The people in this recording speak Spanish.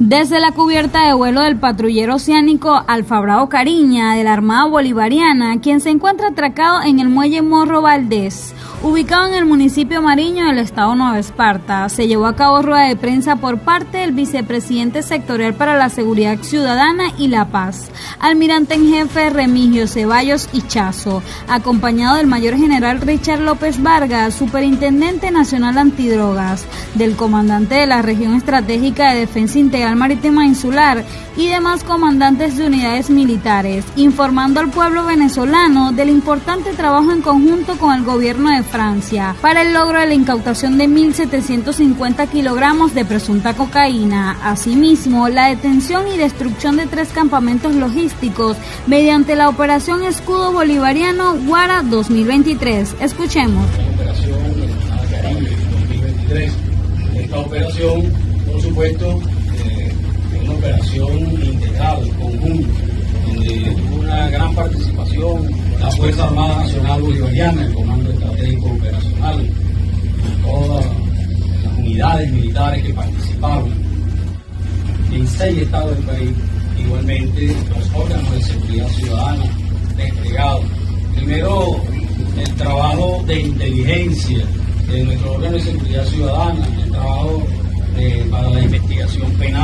Desde la cubierta de vuelo del patrullero oceánico Alfabrao Cariña de la Armada Bolivariana, quien se encuentra atracado en el muelle Morro Valdés, ubicado en el municipio Mariño del estado Nueva Esparta, se llevó a cabo rueda de prensa por parte del vicepresidente sectorial para la Seguridad Ciudadana y la Paz, almirante en jefe Remigio Ceballos Chazo, acompañado del mayor general Richard López Vargas, superintendente nacional antidrogas, del comandante de la región estratégica de defensa integral marítima insular y demás comandantes de unidades militares, informando al pueblo venezolano del importante trabajo en conjunto con el gobierno de Francia para el logro de la incautación de 1.750 kilogramos de presunta cocaína. Asimismo, la detención y destrucción de tres campamentos logísticos mediante la operación Escudo Bolivariano Guara 2023. Escuchemos. Esta operación, por supuesto, una operación integral, conjunta, donde tuvo una gran participación la Fuerza Armada Nacional Bolivariana, el Comando Estratégico Operacional, todas las unidades militares que participaron en seis estados del país, igualmente los órganos de seguridad ciudadana desplegados. Primero, el trabajo de inteligencia de nuestro órgano de seguridad ciudadana, el trabajo eh, para la investigación penal